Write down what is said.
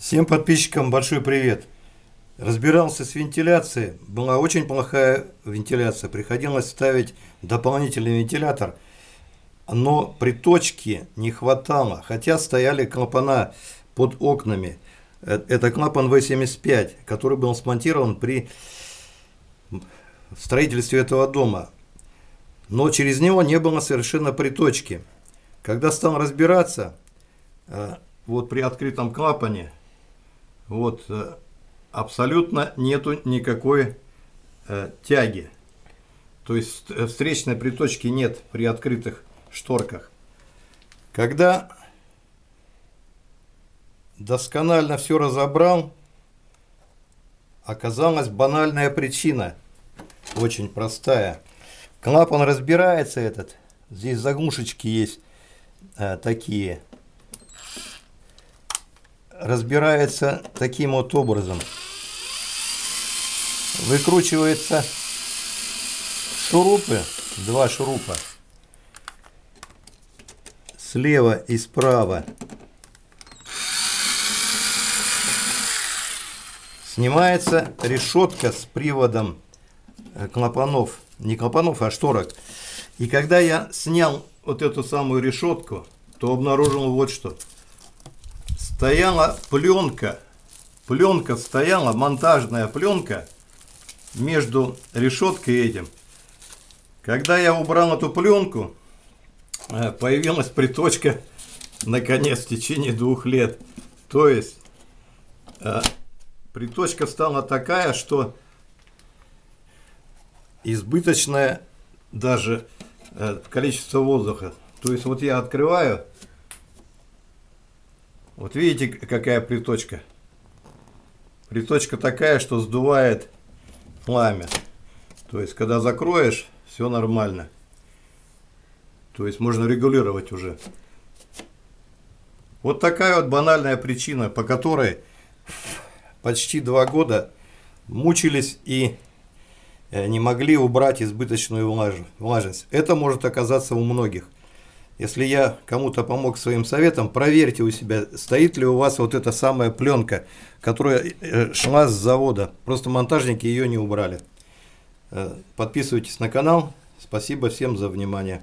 Всем подписчикам большой привет. Разбирался с вентиляцией. Была очень плохая вентиляция. Приходилось ставить дополнительный вентилятор. Но приточки не хватало. Хотя стояли клапана под окнами. Э, это клапан V75, который был смонтирован при строительстве этого дома. Но через него не было совершенно приточки. Когда стал разбираться, э, вот при открытом клапане, вот э, абсолютно нету никакой э, тяги. То есть э, встречной приточки нет при открытых шторках. Когда досконально все разобрал, оказалась банальная причина, очень простая. Клапан разбирается этот, здесь заглушечки есть э, такие, разбирается таким вот образом. Выкручивается шурупы, два шурупа, слева и справа. Снимается решетка с приводом э, клапанов, не клапанов, а шторок. И когда я снял вот эту самую решетку, то обнаружил вот что – стояла пленка, пленка стояла, монтажная пленка между решеткой этим. Когда я убрал эту пленку, э, появилась приточка, наконец, в течение двух лет. То есть, э, приточка стала такая, что избыточное даже э, количество воздуха. То есть, вот я открываю, вот видите, какая приточка? Приточка такая, что сдувает пламя. То есть, когда закроешь, все нормально. То есть, можно регулировать уже. Вот такая вот банальная причина, по которой почти два года мучились и э, не могли убрать избыточную влажность. Это может оказаться у многих. Если я кому-то помог своим советом, проверьте у себя, стоит ли у вас вот эта самая пленка, которая э, шла с завода. Просто монтажники ее не убрали. Э, подписывайтесь на канал. Спасибо всем за внимание.